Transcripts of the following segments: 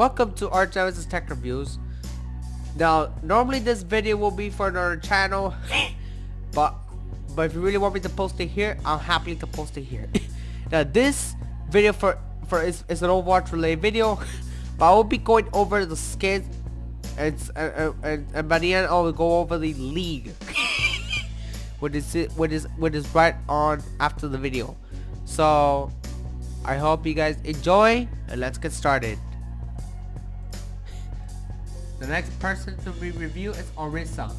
Welcome to Genesis Tech Reviews. Now, normally this video will be for another channel, but but if you really want me to post it here, I'm happy to post it here. now, this video for for is, is an Overwatch related video, but I will be going over the skins, and and, and, and by the end I will go over the league, which is which is which is right on after the video. So, I hope you guys enjoy, and let's get started. The next person to be reviewed is Orisa.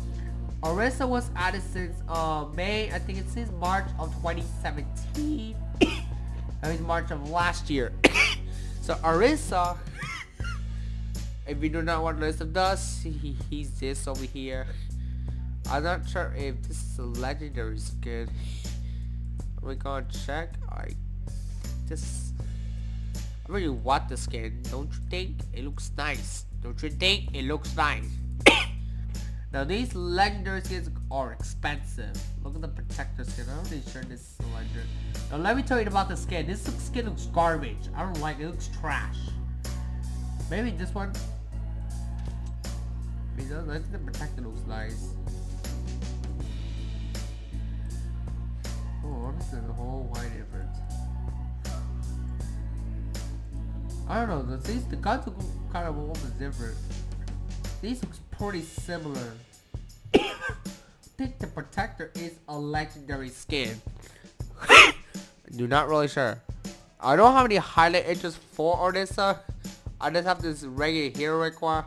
Orisa was added since uh, May, I think it's since March of 2017. that mean March of last year. so Orisa, if you do not want list of does, he, he's this over here. I'm not sure if this is a legendary skin. We're gonna check. I I really want the skin, don't you think? It looks nice. Don't you think it looks nice? now these legendary skins are expensive. Look at the protector skin. I'm pretty sure this is a legendary. Now let me tell you about the skin. This skin looks garbage. I don't like it. It looks trash. Maybe this one. I think the protector looks nice. Oh, is a whole wide difference. I don't know. These the guns look kind of almost different. These looks pretty similar. I think the protector is a legendary skin. Do not really sure. I don't have any highlight edges for Orisa. I just have this regular hero require.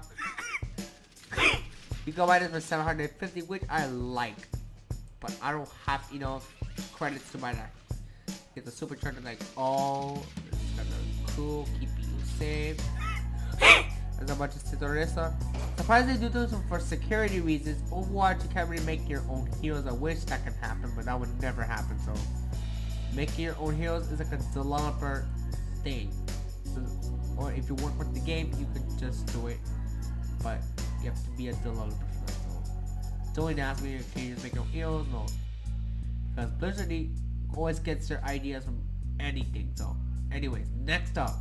you can buy this for 750, which I like. But I don't have enough credits to buy that. Get the supercharger like all. Oh, kind of cool. Keep save as a bunch of Citoresa. Surprisingly, due to some for security reasons, Overwatch you can't really make your own heroes. I wish that could happen, but that would never happen. So, making your own heroes is like a developer thing. So, or if you work with the game, you could just do it, but you have to be a developer for that. So, don't ask me if you just make your heroes, no. Because Blizzard always gets their ideas from anything. So, anyways, next up.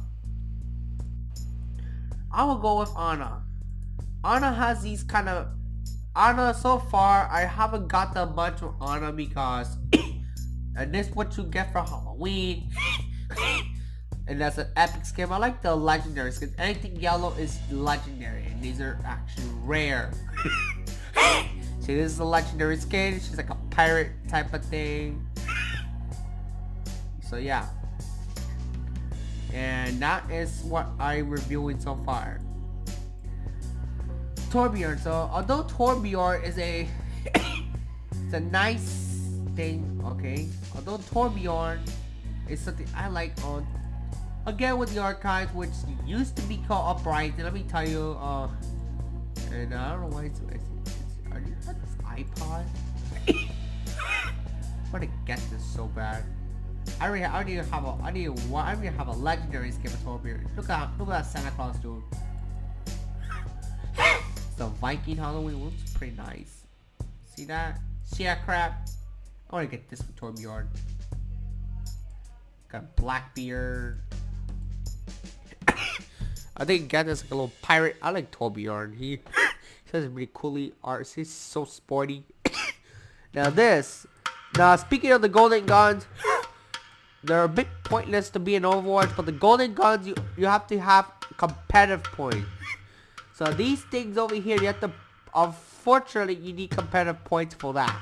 I will go with Ana. Ana has these kind of Ana so far I haven't got that much of Ana because and this what you get for Halloween and that's an epic skin. I like the legendary skins. Anything yellow is legendary and these are actually rare. See this is a legendary skin. She's like a pirate type of thing. So yeah and that is what I'm reviewing so far. Torbjorn. So although Torbjorn is a it's a nice thing, okay. Although Torbjorn is something I like on again with the archives, which used to be called Uprising. Let me tell you, uh, and I don't know why it's, it's, it's are you this iPod? I want to get this so bad. I already, I already have a, I need one, I already have a legendary Skipper Look at, look at that Santa Claus dude. the Viking Halloween looks pretty nice. See that? See that crap? I want to get this for Torbjorn. Got Blackbeard. I think get this like a little pirate. I like Torbjorn. He says really coolly art. He's so sporty. now this. Now speaking of the golden guns they're a bit pointless to be in Overwatch, but the golden guns, you, you have to have competitive points. So these things over here, you have to, unfortunately, you need competitive points for that.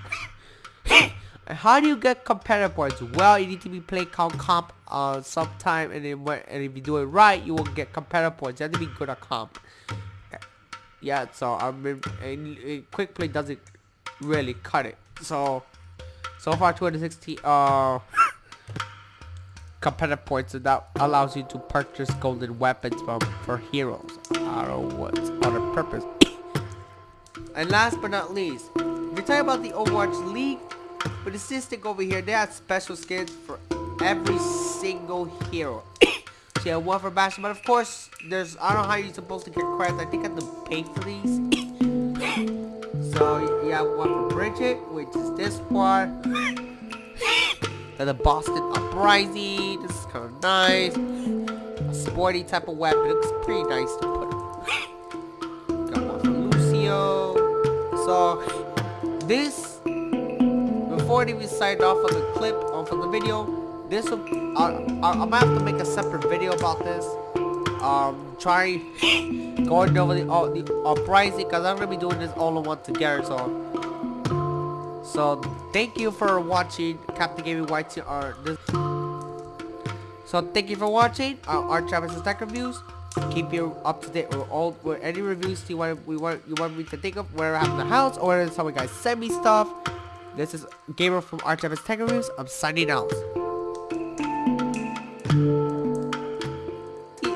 How do you get competitive points? Well, you need to be playing comp comp uh, sometime, and then when, and if you do it right, you will get competitive points. You have to be good at comp. Yeah, so I mean, quick play doesn't really cut it. So, so far 2016, uh competitive points and that allows you to purchase golden weapons from for heroes. I don't know what other purpose. and last but not least, if you talk about the Overwatch League, but the Statistic over here, they have special skins for every single hero. so you have one for Bastion, but of course, there's I don't know how you're supposed to get credits. I think I have to pay for these. so you have one for Bridget, which is this one the Boston Uprising. This is kind of nice. a sporty type of weapon. It looks pretty nice to put. Got one from Lucio. So this before we signed off on the clip or from the video, this will I, I, gonna have to make a separate video about this. Um, trying going over the uh, the uprising because I'm gonna be doing this all in one together. So. So thank you for watching Captain Gaming YT or this. So thank you for watching uh, our, our Travis Tech reviews. Keep you up to date with all with any reviews you want we want you want me to think of where I have in the house or whether some guys send me stuff. This is Gamer from Travis Tech Reviews. I'm signing out.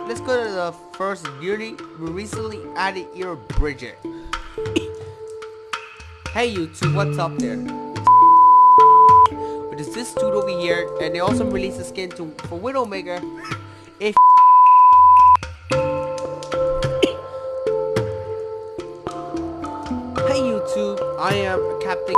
Let's go to the first newly recently added ear Bridget. Hey YouTube, what's up there? But is this dude over here, and they also released a skin to for Widowmaker. If Hey YouTube, I am Captain